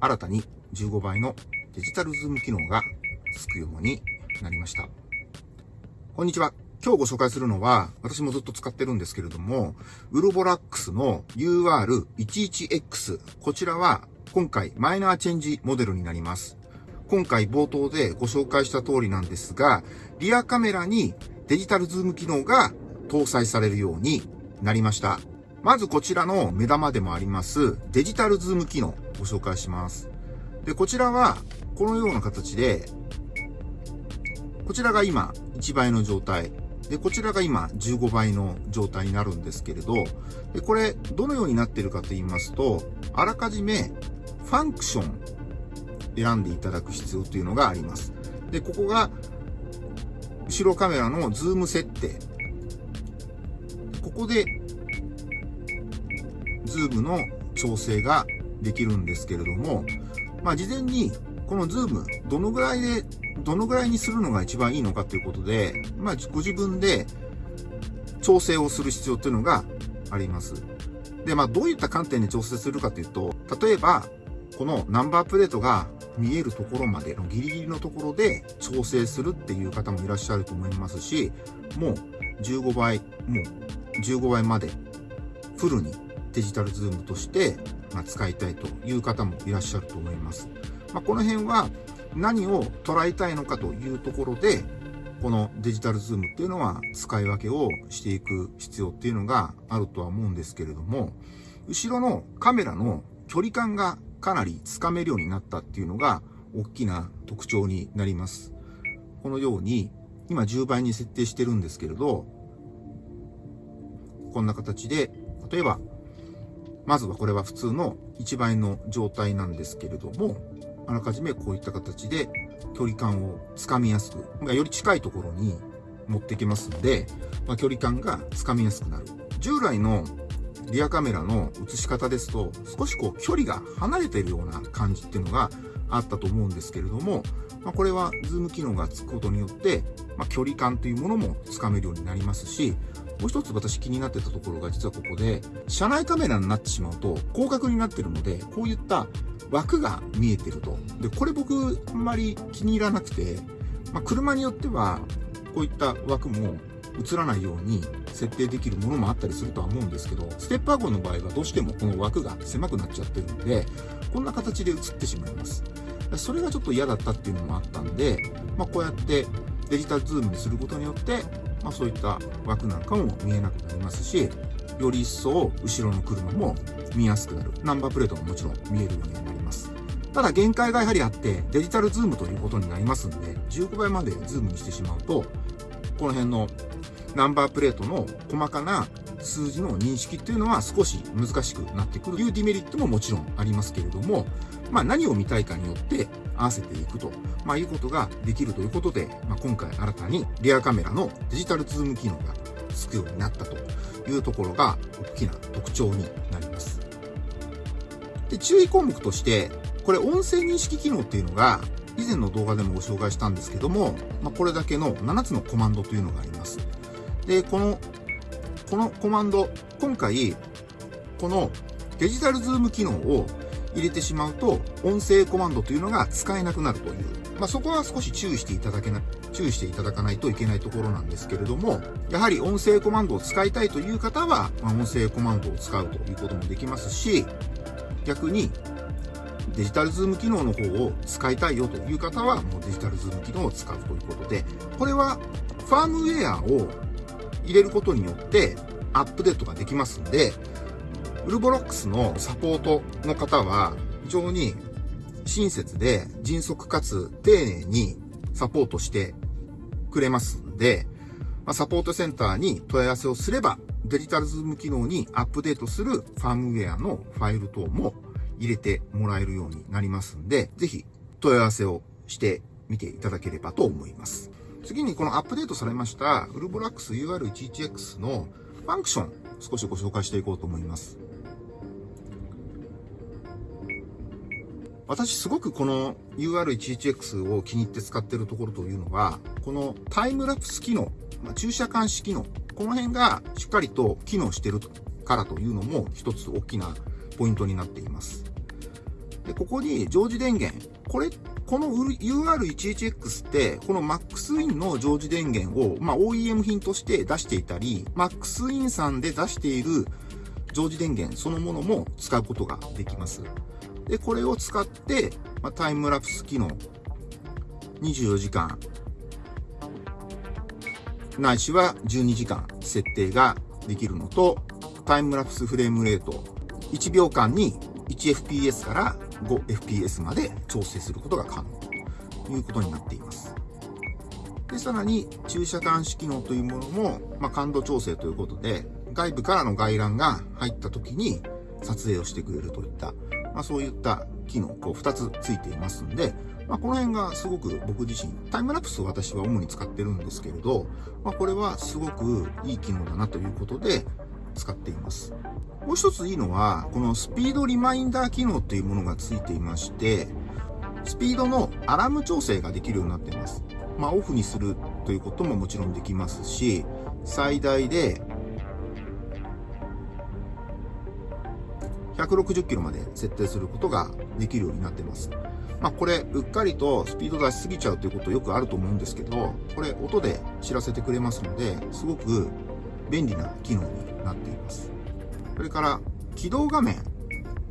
新たに15倍のデジタルズーム機能がつくようになりました。こんにちは。今日ご紹介するのは、私もずっと使ってるんですけれども、ウルボラックスの UR11X。こちらは今回マイナーチェンジモデルになります。今回冒頭でご紹介した通りなんですが、リアカメラにデジタルズーム機能が搭載されるようになりました。まずこちらの目玉でもありますデジタルズーム機能をご紹介します。で、こちらはこのような形で、こちらが今1倍の状態。で、こちらが今15倍の状態になるんですけれど、で、これどのようになっているかと言いますと、あらかじめファンクション選んでいただく必要というのがあります。で、ここが後ろカメラのズーム設定。ここで、ズームの調整ができるんですけれども、まあ、事前に、このズーム、どのぐらいで、どのぐらいにするのが一番いいのかということで、まあ、ご自分で調整をする必要というのがあります。で、まあ、どういった観点で調整するかというと、例えば、このナンバープレートが見えるところまでのギリギリのところで調整するっていう方もいらっしゃると思いますし、もう15倍、もう15倍までフルにデジタルズームとしてま使いたいという方もいらっしゃると思います。まあ、この辺は何を捉えたいのかというところで、このデジタルズームっていうのは使い分けをしていく必要っていうのがあるとは思うんですけれども、後ろのカメラの距離感がかなりつかめるようになったっていうのが大きな特徴になります。このように、今10倍に設定してるんですけれど、こんな形で、例えば、まずはこれは普通の1倍の状態なんですけれども、あらかじめこういった形で距離感をつかみやすく、より近いところに持ってきますので、まあ、距離感がつかみやすくなる。従来のリアカメラの映し方ですと、少しこう距離が離れているような感じっていうのがあったと思うんですけれども、まあ、これはズーム機能がつくことによって、まあ、距離感というものもつかめるようになりますし、もう一つ私気になってたところが実はここで、車内カメラになってしまうと広角になってるので、こういった枠が見えてると。で、これ僕あんまり気に入らなくて、まあ、車によってはこういった枠も映らないように設定できるものもあったりするとは思うんですけど、ステップワゴンの場合はどうしてもこの枠が狭くなっちゃってるんで、こんな形で映ってしまいます。それがちょっと嫌だったっていうのもあったんで、まあ、こうやってデジタルズームにすることによって、まあ、そういった枠なんかも見えなくなりますし、より一層後ろの車も見やすくなる。ナンバープレートももちろん見えるようになります。ただ限界がやはりあって、デジタルズームということになりますんで、15倍までズームにしてしまうと、この辺のナンバープレートの細かな数字の認識っていうのは少し難しくなってくるというデメリットももちろんありますけれども、まあ何を見たいかによって合わせていくと、まあいうことができるということで、まあ今回新たにリアカメラのデジタルズーム機能がつくようになったというところが大きな特徴になります。で、注意項目として、これ音声認識機能っていうのが以前の動画でもご紹介したんですけども、まあ、これだけの7つのコマンドというのがあります。で、この、このコマンド、今回、このデジタルズーム機能を入れてしまうと、音声コマンドというのが使えなくなるという。まあ、そこは少し注意していただけな、注意していただかないといけないところなんですけれども、やはり音声コマンドを使いたいという方は、まあ、音声コマンドを使うということもできますし、逆にデジタルズーム機能の方を使いたいよという方は、もうデジタルズーム機能を使うということで、これはファームウェアを入れることによってアップデートができますんで、ウルボロックスのサポートの方は非常に親切で迅速かつ丁寧にサポートしてくれますんで、まサポートセンターに問い合わせをすれば、デジタルズーム機能にアップデートするファームウェアのファイル等も入れてもらえるようになりますんで、ぜひ問い合わせをしてみていただければと思います。次にこのアップデートされましたウルボラックス UR11X のファンクション少しご紹介していこうと思います。私すごくこの UR11X を気に入って使ってるところというのは、このタイムラプス機能、まあ、駐車監視機能、この辺がしっかりと機能してるからというのも一つ大きなポイントになっています。で、ここに常時電源。これ、この UR11X って、この MaxWin の常時電源を、まあ、OEM 品として出していたり、MaxWin さんで出している常時電源そのものも使うことができます。で、これを使って、まあ、タイムラプス機能、24時間、ないしは12時間設定ができるのと、タイムラプスフレームレート、1秒間に 1fps から 5fps まで調整することが可能。ということになっています。で、さらに駐車監視機能というものも、まあ、感度調整ということで、外部からの外覧が入った時に撮影をしてくれるといった、まあ、そういった機能、こう2つついていますんで、まあ、この辺がすごく僕自身、タイムラプスを私は主に使ってるんですけれど、まあ、これはすごくいい機能だなということで使っています。もう一ついいのは、このスピードリマインダー機能というものがついていまして、スピードのアラーム調整ができるようになっています。まあ、オフにするということももちろんできますし、最大で160キロまで設定することができるようになってます。まあこれ、うっかりとスピード出しすぎちゃうということよくあると思うんですけど、これ音で知らせてくれますので、すごく便利な機能になっています。それから、起動画面。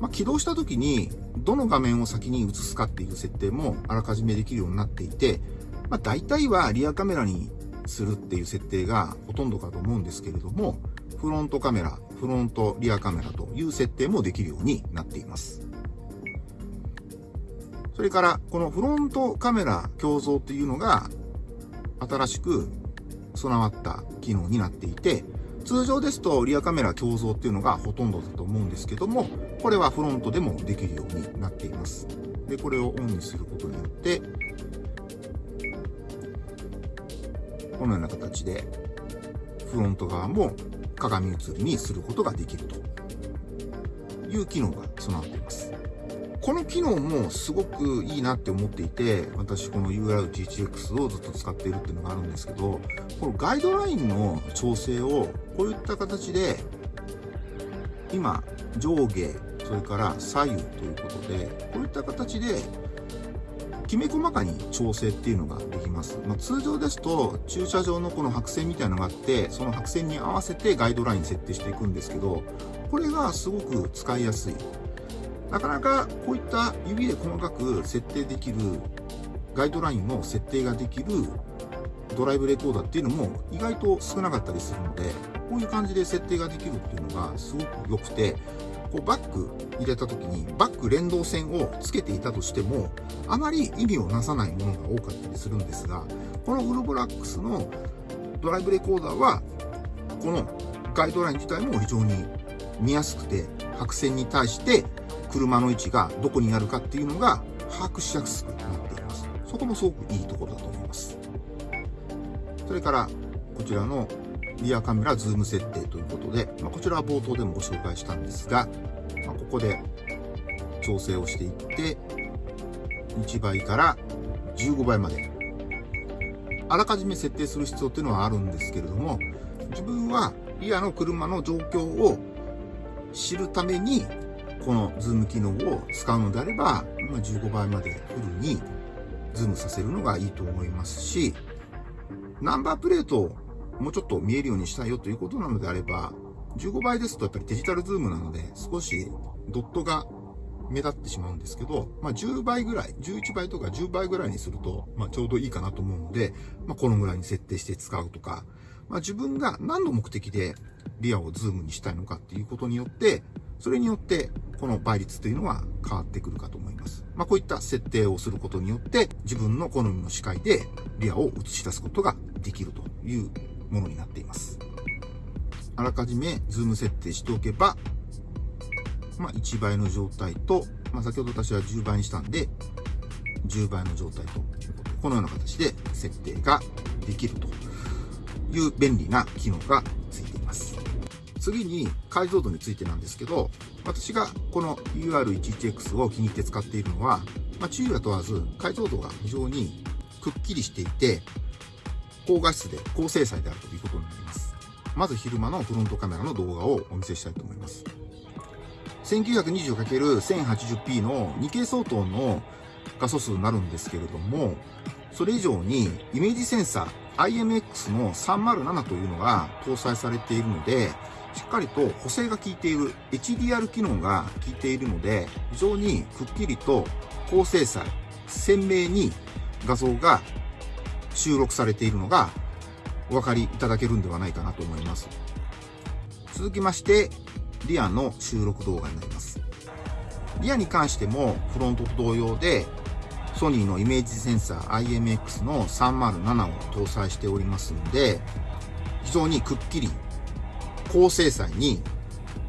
まあ、起動した時に、どの画面を先に映すかっていう設定もあらかじめできるようになっていて、まあ、大体はリアカメラにするっていう設定がほとんどかと思うんですけれども、フロントカメラ、フロントリアカメラという設定もできるようになっています。それから、このフロントカメラ共造っていうのが、新しく備わった機能になっていて、通常ですとリアカメラ共造っていうのがほとんどだと思うんですけども、これはフロントでもできるようになっています。で、これをオンにすることによって、このような形で、フロント側も鏡映りにすることができるという機能が備わっています。この機能もすごくいいなって思っていて、私この UR11X をずっと使っているっていうのがあるんですけど、このガイドラインの調整をこういった形で、今、上下、それから左右ということで、こういった形できめ細かに調整っていうのができます。まあ、通常ですと、駐車場のこの白線みたいなのがあって、その白線に合わせてガイドライン設定していくんですけど、これがすごく使いやすい。なかなかこういった指で細かく設定できるガイドラインの設定ができるドライブレコーダーっていうのも意外と少なかったりするので、こういう感じで設定ができるっていうのがすごく良くて、こうバック入れた時にバック連動線をつけていたとしてもあまり意味をなさないものが多かったりするんですがこのウルブラックスのドライブレコーダーはこのガイドライン自体も非常に見やすくて白線に対して車の位置がどこにあるかっていうのが把握しやすくなっています。そこもすごくいいところだと思います。それからこちらのリアカメラズーム設定ということで、まあ、こちらは冒頭でもご紹介したんですが、まあ、ここで調整をしていって、1倍から15倍まで。あらかじめ設定する必要っていうのはあるんですけれども、自分はリアの車の状況を知るために、このズーム機能を使うのであれば、ま15倍までフルにズームさせるのがいいと思いますし、ナンバープレートをもうちょっと見えるようにしたいよということなのであれば、15倍ですとやっぱりデジタルズームなので、少しドットが目立ってしまうんですけど、まあ、10倍ぐらい、11倍とか10倍ぐらいにすると、まあ、ちょうどいいかなと思うので、まあ、このぐらいに設定して使うとか、まあ、自分が何の目的でリアをズームにしたいのかっていうことによって、それによってこの倍率というのは変わってくるかと思います。まあ、こういった設定をすることによって自分の好みの視界でリアを映し出すことができるというものになっています。あらかじめズーム設定しておけば、まあ、1倍の状態と、まあ、先ほど私は10倍にしたんで、10倍の状態ということ、このような形で設定ができるという便利な機能がついています。次に解像度についてなんですけど、私がこの UR11X を気に入って使っているのは、まあ、昼夜問わず解像度が非常にくっきりしていて、高画質で高精細であるということになります。まず昼間のフロントカメラの動画をお見せしたいと思います。1920×1080p の2系相当の画素数になるんですけれども、それ以上にイメージセンサー IMX の307というのが搭載されているので、しっかりと補正が効いている HDR 機能が効いているので、非常にくっきりと高精細、鮮明に画像が収録されているのがお分かりいただけるんではないかなと思います。続きまして、リアの収録動画になります。リアに関してもフロントと同様で、ソニーのイメージセンサー IMX の307を搭載しておりますので、非常にくっきり高精細に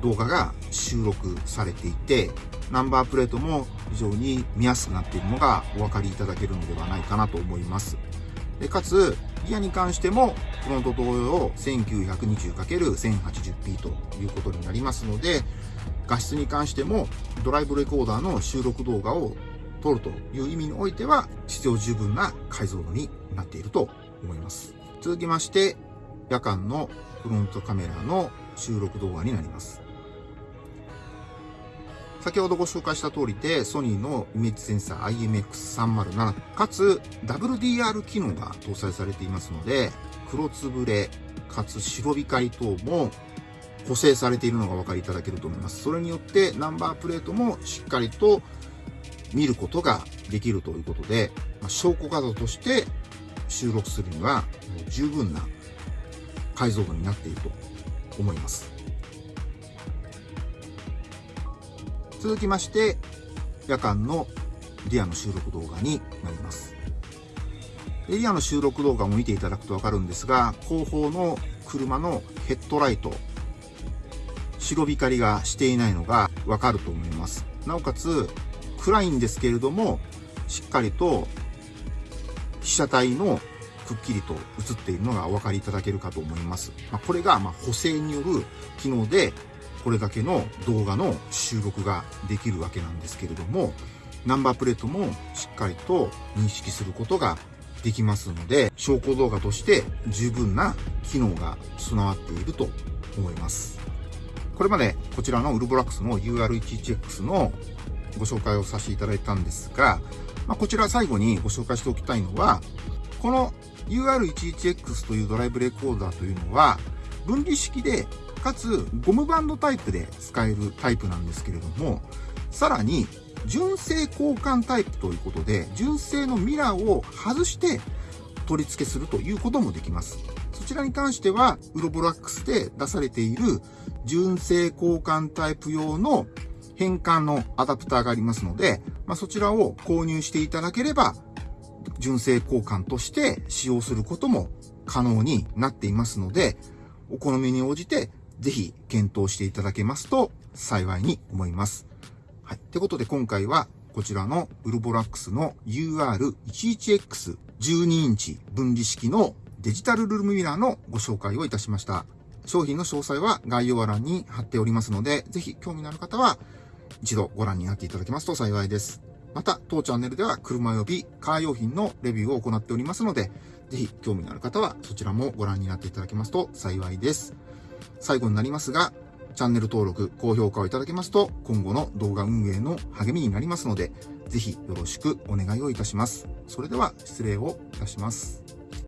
動画が収録されていて、ナンバープレートも非常に見やすくなっているのがお分かりいただけるのではないかなと思います。でかつ、ギアに関しても、フロント同様 1920×1080p ということになりますので、画質に関してもドライブレコーダーの収録動画を撮るという意味においては必要十分な解像度になっていると思います。続きまして、夜間のフロントカメラの収録動画になります。先ほどご紹介した通りで、ソニーのイメージセンサー IMX307、かつ WDR 機能が搭載されていますので、黒つぶれ、かつ白光等も補正されているのがお分かりいただけると思います。それによってナンバープレートもしっかりと見ることができるということで、ま、証拠画像として収録するには十分な解像度になっていると思います。続きまして、夜間のリアの収録動画になりますエ。リアの収録動画を見ていただくとわかるんですが、後方の車のヘッドライト、白光がしていないのがわかると思います。なおかつ、暗いんですけれども、しっかりと被写体のくっきりと映っているのがお分かりいただけるかと思います。まあ、これがま補正による機能でこれだけの動画の収録ができるわけなんですけれども、ナンバープレートもしっかりと認識することができますので、証拠動画として十分な機能が備わっていると思います。これまでこちらのウルボラックスの UR11X のご紹介をさせていただいたんですが、まあ、こちら最後にご紹介しておきたいのは、この UR11X というドライブレコーダーというのは、分離式でかつゴムバンドタイプで使えるタイプなんですけれども、さらに純正交換タイプということで、純正のミラーを外して取り付けするということもできます。そちらに関しては、ウロボラックスで出されている純正交換タイプ用の変換のアダプターがありますので、まあ、そちらを購入していただければ、純正交換として使用することも可能になっていますので、お好みに応じてぜひ検討していただけますと幸いに思います。はい。ってことで今回はこちらのウルボラックスの UR11X12 インチ分離式のデジタルルームミラーのご紹介をいたしました。商品の詳細は概要欄に貼っておりますので、ぜひ興味のある方は一度ご覧になっていただけますと幸いです。また、当チャンネルでは車及びカー用品のレビューを行っておりますので、ぜひ興味のある方はそちらもご覧になっていただけますと幸いです。最後になりますが、チャンネル登録、高評価をいただけますと、今後の動画運営の励みになりますので、ぜひよろしくお願いをいたします。それでは失礼をいたします。